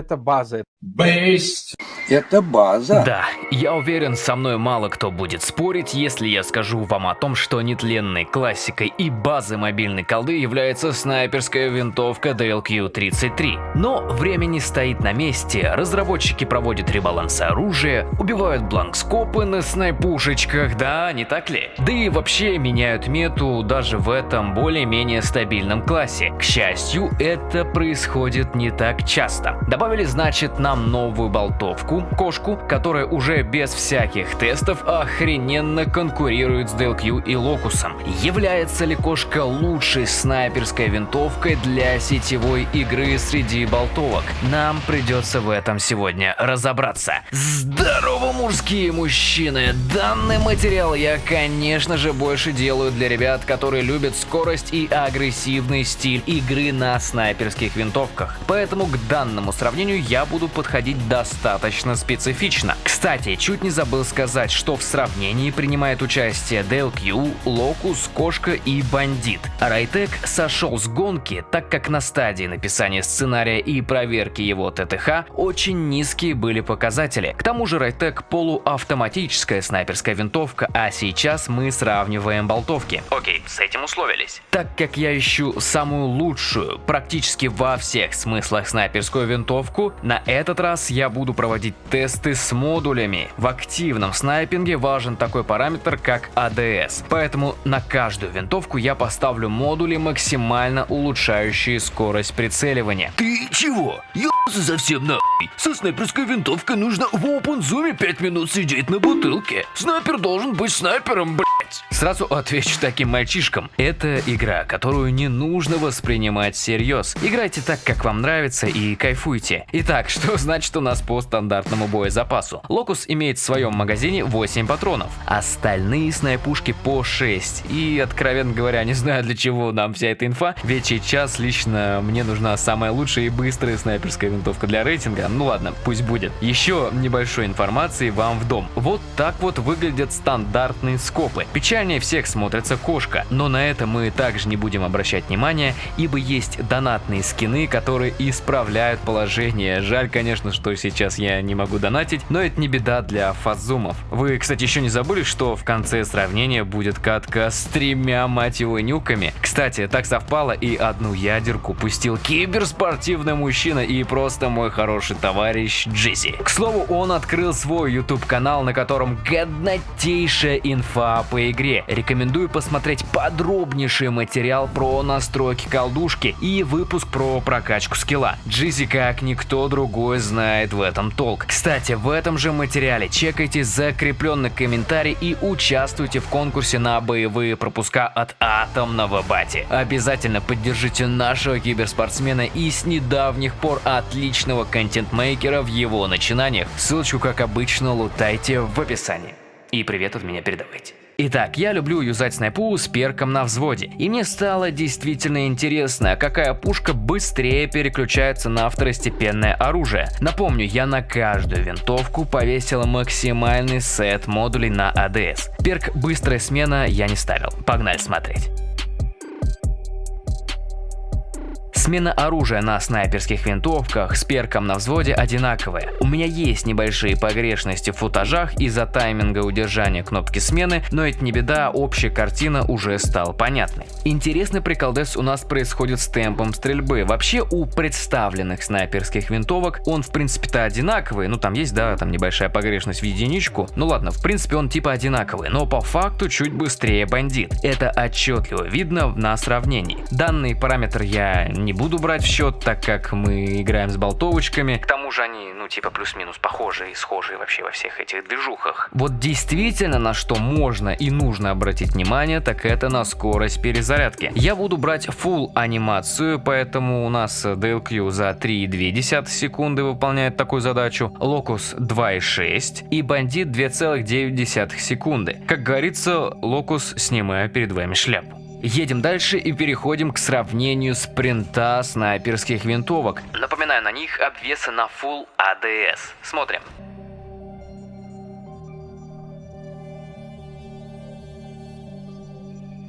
Это база. Бесть. Это база. Да, я уверен, со мной мало кто будет спорить, если я скажу вам о том, что нетленной классикой и базой мобильной колды является снайперская винтовка DLQ-33. Но время не стоит на месте, разработчики проводят ребаланс оружия, убивают бланкскопы на снайпушечках, да, не так ли? Да и вообще меняют мету даже в этом более-менее стабильном классе. К счастью, это происходит не так часто. Добавили, значит, нам новую болтовку, кошку, которая уже без всяких тестов охрененно конкурирует с DLQ и Локусом. Является ли кошка лучшей снайперской винтовкой для сетевой игры среди болтовок? Нам придется в этом сегодня разобраться. Здорово, мужские мужчины! Данный материал я, конечно же, больше делаю для ребят, которые любят скорость и агрессивный стиль игры на снайперских винтовках. Поэтому к данному сравнению я буду подходить достаточно достаточно специфично. Кстати, чуть не забыл сказать, что в сравнении принимает участие DLQ, Locus, Кошка и Бандит. Райтек сошел с гонки, так как на стадии написания сценария и проверки его ТТХ очень низкие были показатели. К тому же Райтек полуавтоматическая снайперская винтовка, а сейчас мы сравниваем болтовки. Окей, с этим условились. Так как я ищу самую лучшую, практически во всех смыслах снайперскую винтовку, на этот раз я буду проводить тесты с модулями. В активном снайпинге важен такой параметр, как ADS. Поэтому на каждую винтовку я поставлю модули, максимально улучшающие скорость прицеливания. Ты чего? Ёбаться совсем нахуй. Со снайперской винтовкой нужно в open зуме 5 минут сидеть на бутылке. Снайпер должен быть снайпером, блядь. Сразу отвечу таким мальчишкам. Это игра, которую не нужно воспринимать всерьез. Играйте так, как вам нравится и кайфуйте. Итак, что значит у нас по стандартному боезапасу? Локус имеет в своем магазине 8 патронов. Остальные снайпушки по 6. И, откровенно говоря, не знаю для чего нам вся эта инфа, ведь сейчас лично мне нужна самая лучшая и быстрая снайперская винтовка для рейтинга. Ну ладно, пусть будет. Еще небольшой информации вам в дом. Вот так вот выглядят стандартные скопы. Печальнее всех смотрится кошка, но на это мы также не будем обращать внимания, ибо есть донатные скины, которые исправляют положение. Жаль, конечно, что сейчас я не могу донатить, но это не беда для фазумов. Вы, кстати, еще не забыли, что в конце сравнения будет катка с тремя, мать его, нюками. Кстати, так совпало и одну ядерку пустил киберспортивный мужчина и просто мой хороший товарищ Джизи. К слову, он открыл свой YouTube канал, на котором годнотейшая инфа по игре. Рекомендую посмотреть подробнейший материал про настройки колдушки и выпуск про прокачку скилла. Джизи как никто другой знает в этом толк. Кстати, в этом же материале чекайте закрепленный комментарий и участвуйте в конкурсе на боевые пропуска от Атомного Бати. Обязательно поддержите нашего киберспортсмена и с недавних пор отличного контент-мейкера в его начинаниях. Ссылочку, как обычно, лутайте в описании. И привет от меня передавайте. Итак, я люблю юзать снайпу с перком на взводе, и мне стало действительно интересно, какая пушка быстрее переключается на второстепенное оружие. Напомню, я на каждую винтовку повесил максимальный сет модулей на АДС. Перк «Быстрая смена» я не ставил. Погнали смотреть. Смена оружия на снайперских винтовках с перком на взводе одинаковая. У меня есть небольшие погрешности в футажах из-за тайминга удержания кнопки смены, но это не беда, общая картина уже стала понятной. Интересный приколдес у нас происходит с темпом стрельбы. Вообще у представленных снайперских винтовок он в принципе-то одинаковый, ну там есть, да, там небольшая погрешность в единичку, ну ладно, в принципе он типа одинаковый, но по факту чуть быстрее бандит. Это отчетливо видно на сравнении. Данный параметр я не буду брать в счет, так как мы играем с болтовочками. К тому же они, ну, типа плюс-минус похожие и схожие вообще во всех этих движухах. Вот действительно на что можно и нужно обратить внимание, так это на скорость перезарядки. Я буду брать full анимацию, поэтому у нас DLQ за 3,2 секунды выполняет такую задачу, Locus 2,6 и Bandit 2,9 секунды. Как говорится, Locus снимаю перед вами шляпу. Едем дальше и переходим к сравнению спринта снайперских винтовок. Напоминаю, на них обвесы на Full ADS. Смотрим.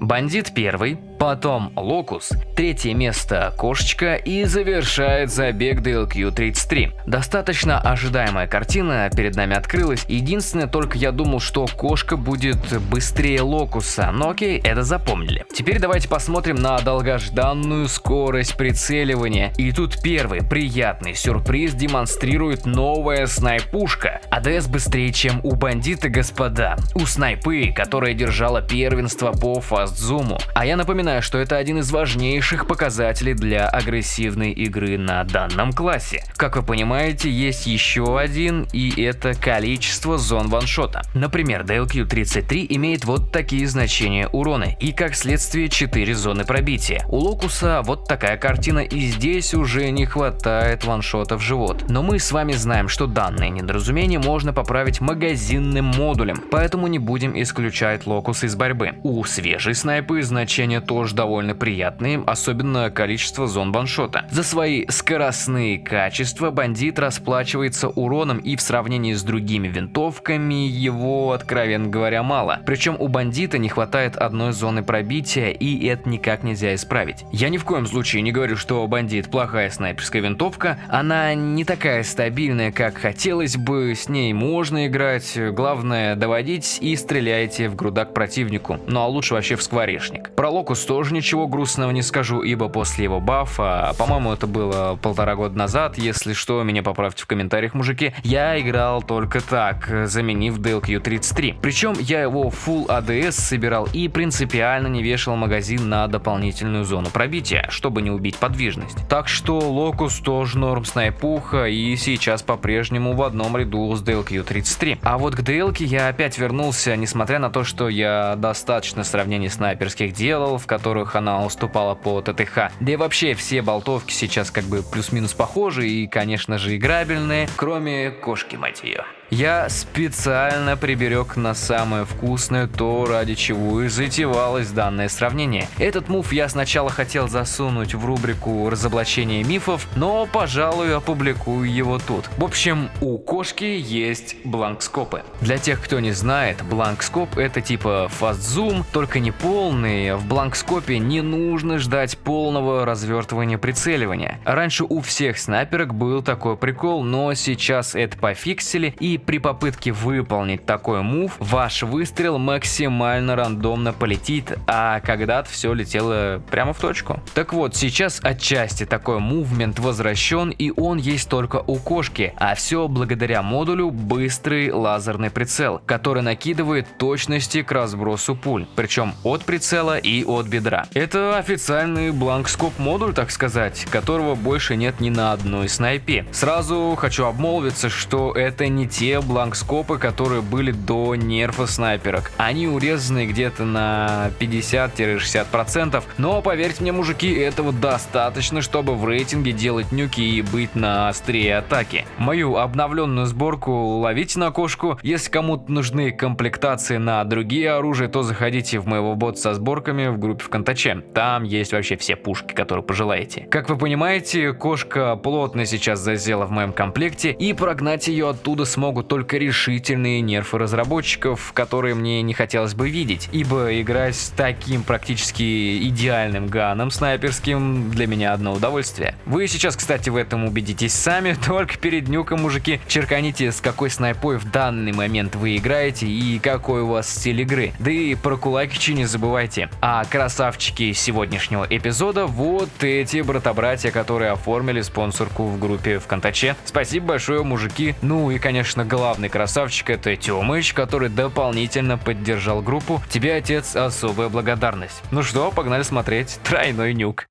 Бандит первый потом Локус, третье место Кошечка и завершает забег DLQ-33. Достаточно ожидаемая картина перед нами открылась. Единственное, только я думал, что Кошка будет быстрее Локуса, но окей, это запомнили. Теперь давайте посмотрим на долгожданную скорость прицеливания. И тут первый приятный сюрприз демонстрирует новая снайпушка. АДС быстрее, чем у бандита, господа. У снайпы, которая держала первенство по фастзуму. А я напоминаю, что это один из важнейших показателей для агрессивной игры на данном классе. Как вы понимаете, есть еще один, и это количество зон ваншота. Например, DLQ-33 имеет вот такие значения урона, и как следствие 4 зоны пробития. У Локуса вот такая картина, и здесь уже не хватает ваншота в живот. Но мы с вами знаем, что данное недоразумение можно поправить магазинным модулем, поэтому не будем исключать Локус из борьбы. У свежей снайпы значения тоже довольно приятные, особенно количество зон ваншота. За свои скоростные качества бандит расплачивается уроном и в сравнении с другими винтовками его, откровенно говоря, мало. Причем у бандита не хватает одной зоны пробития и это никак нельзя исправить. Я ни в коем случае не говорю, что бандит плохая снайперская винтовка, она не такая стабильная, как хотелось бы, с ней можно играть, главное доводить и стреляйте в грудак противнику, ну а лучше вообще в скворечник. Про Локус тоже ничего грустного не скажу, ибо после его бафа, по-моему это было полтора года назад, если что, меня поправьте в комментариях, мужики, я играл только так, заменив DLQ-33. Причем я его full ADS собирал и принципиально не вешал магазин на дополнительную зону пробития, чтобы не убить подвижность. Так что Локус тоже норм снайпуха и сейчас по-прежнему в одном ряду с DLQ-33. А вот к DL я опять вернулся, несмотря на то, что я достаточно сравнений снайперских делал, в которых она уступала по ТТХ. Да и вообще все болтовки сейчас как бы плюс-минус похожи и, конечно же, играбельные, кроме кошки, мать ее. Я специально приберег на самое вкусное то, ради чего и затевалось данное сравнение. Этот мув я сначала хотел засунуть в рубрику «Разоблачение мифов», но, пожалуй, опубликую его тут. В общем, у кошки есть бланкскопы. Для тех, кто не знает, бланкскоп это типа фастзум, только не полный. В бланкскопе не нужно ждать полного развертывания прицеливания. Раньше у всех снайперок был такой прикол, но сейчас это пофиксили и при попытке выполнить такой мув, ваш выстрел максимально рандомно полетит, а когда-то все летело прямо в точку. Так вот, сейчас отчасти такой мувмент возвращен и он есть только у кошки, а все благодаря модулю быстрый лазерный прицел, который накидывает точности к разбросу пуль, причем от прицела и от бедра. Это официальный бланкскоп модуль, так сказать, которого больше нет ни на одной снайпе. Сразу хочу обмолвиться, что это не те те бланкскопы, которые были до нерфа снайперок. Они урезаны где-то на 50-60%, но поверьте мне, мужики, этого достаточно, чтобы в рейтинге делать нюки и быть на острие атаки. Мою обновленную сборку ловите на кошку. Если кому-то нужны комплектации на другие оружия, то заходите в моего бота со сборками в группе ВКонтаче. Там есть вообще все пушки, которые пожелаете. Как вы понимаете, кошка плотно сейчас засела в моем комплекте, и прогнать ее оттуда смогут помогут только решительные нервы разработчиков, которые мне не хотелось бы видеть, ибо играть с таким практически идеальным ганом снайперским для меня одно удовольствие. Вы сейчас, кстати, в этом убедитесь сами, только перед нюком, мужики, черканите, с какой снайпой в данный момент вы играете и какой у вас стиль игры. Да и про кулакичи не забывайте. А красавчики сегодняшнего эпизода вот эти брата-братья, которые оформили спонсорку в группе ВКонтаче. Спасибо большое, мужики. Ну и, конечно, главный красавчик это Тёмыч, который дополнительно поддержал группу. Тебе, отец, особая благодарность. Ну что, погнали смотреть тройной нюк.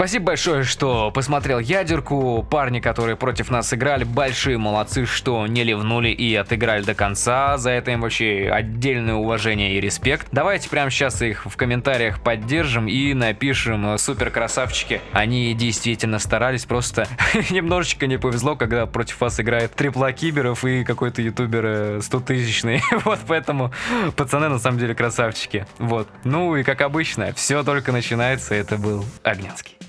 Спасибо большое, что посмотрел ядерку. Парни, которые против нас играли, большие молодцы, что не ливнули и отыграли до конца. За это им вообще отдельное уважение и респект. Давайте прямо сейчас их в комментариях поддержим и напишем супер красавчики. Они действительно старались, просто немножечко не повезло, когда против вас играет трипла киберов и какой-то ютубер 100 тысячный. вот поэтому пацаны на самом деле красавчики. Вот. Ну и как обычно, все только начинается. Это был Огнянский.